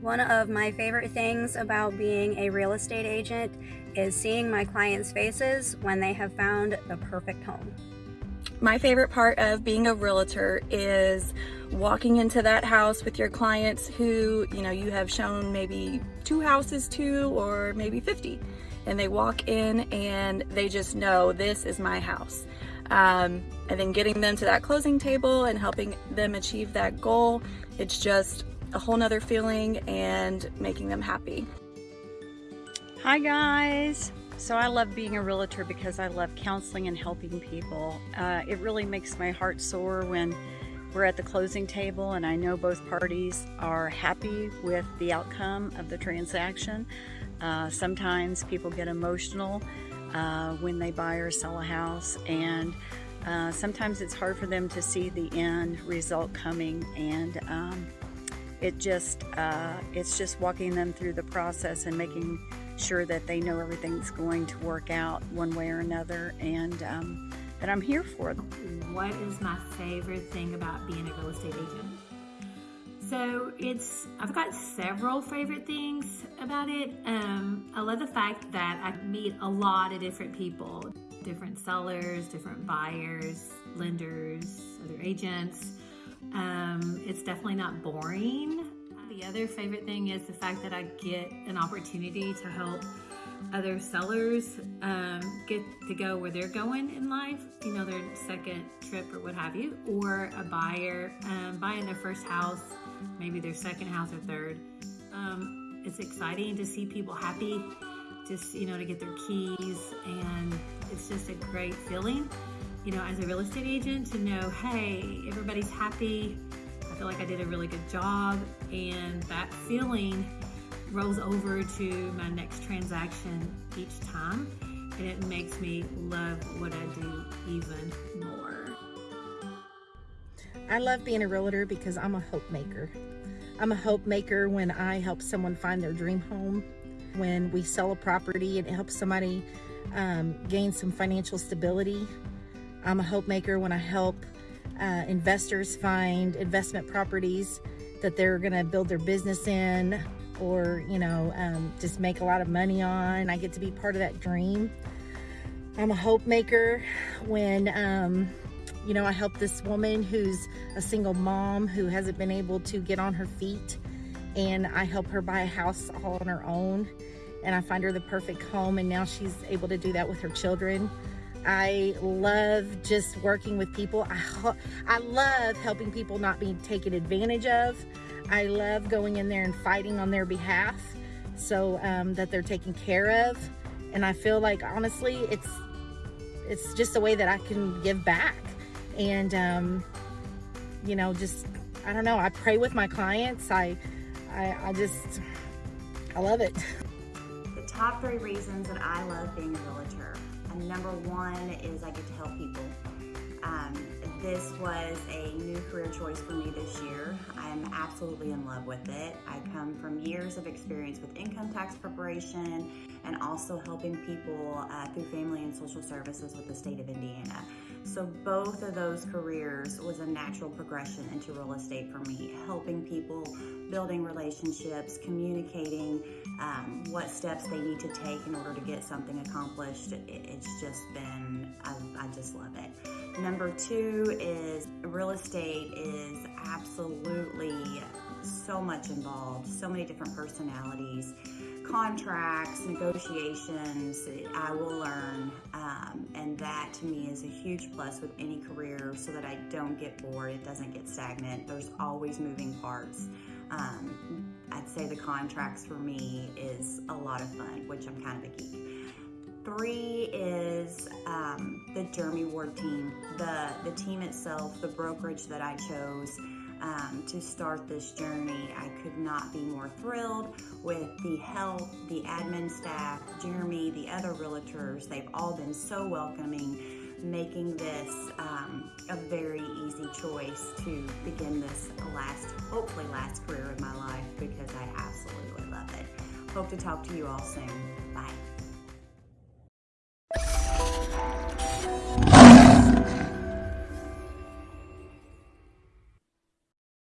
One of my favorite things about being a real estate agent is seeing my clients' faces when they have found the perfect home. My favorite part of being a realtor is walking into that house with your clients who, you know, you have shown maybe two houses to or maybe 50. And they walk in and they just know this is my house. Um, and then getting them to that closing table and helping them achieve that goal, it's just a whole nother feeling and making them happy. Hi guys! So I love being a realtor because I love counseling and helping people. Uh, it really makes my heart soar when we're at the closing table and I know both parties are happy with the outcome of the transaction. Uh, sometimes people get emotional uh, when they buy or sell a house and uh, sometimes it's hard for them to see the end result coming and um, it just uh, it's just walking them through the process and making sure that they know everything's going to work out one way or another and um, that I'm here for them. What is my favorite thing about being a real estate agent? So it's, I've got several favorite things about it. Um, I love the fact that I meet a lot of different people, different sellers, different buyers, lenders, other agents. Um, it's definitely not boring. The other favorite thing is the fact that I get an opportunity to help other sellers um, get to go where they're going in life, you know, their second trip or what have you, or a buyer um, buying their first house, maybe their second house or third. Um, it's exciting to see people happy, just, you know, to get their keys, and it's just a great feeling you know, as a real estate agent to know, hey, everybody's happy. I feel like I did a really good job. And that feeling rolls over to my next transaction each time. And it makes me love what I do even more. I love being a realtor because I'm a hope maker. I'm a hope maker when I help someone find their dream home, when we sell a property and it helps somebody um, gain some financial stability I'm a hope maker when I help uh, investors find investment properties that they're gonna build their business in or, you know, um, just make a lot of money on. I get to be part of that dream. I'm a hope maker when, um, you know, I help this woman who's a single mom who hasn't been able to get on her feet and I help her buy a house all on her own and I find her the perfect home and now she's able to do that with her children. I love just working with people. I, I love helping people not be taken advantage of. I love going in there and fighting on their behalf so um, that they're taken care of. And I feel like honestly, it's it's just a way that I can give back. And um, you know, just I don't know. I pray with my clients. I I, I just I love it. The top three reasons that I love being a realtor number one is I get to help people. This was a new career choice for me this year. I'm absolutely in love with it. I come from years of experience with income tax preparation and also helping people uh, through family and social services with the state of Indiana. So both of those careers was a natural progression into real estate for me, helping people, building relationships, communicating um, what steps they need to take in order to get something accomplished. It's just been, I, Number two is real estate is absolutely so much involved, so many different personalities contracts, negotiations, I will learn. Um, and that to me is a huge plus with any career so that I don't get bored, it doesn't get stagnant. There's always moving parts. Um, I'd say the contracts for me is a lot of fun, which I'm kind of a geek. Three is um, the Jeremy Ward team, the, the team itself, the brokerage that I chose um, to start this journey. I could not be more thrilled with the help, the admin staff, Jeremy, the other realtors. They've all been so welcoming, making this um, a very easy choice to begin this last, hopefully last career in my life because I absolutely love it. Hope to talk to you all soon. Bye.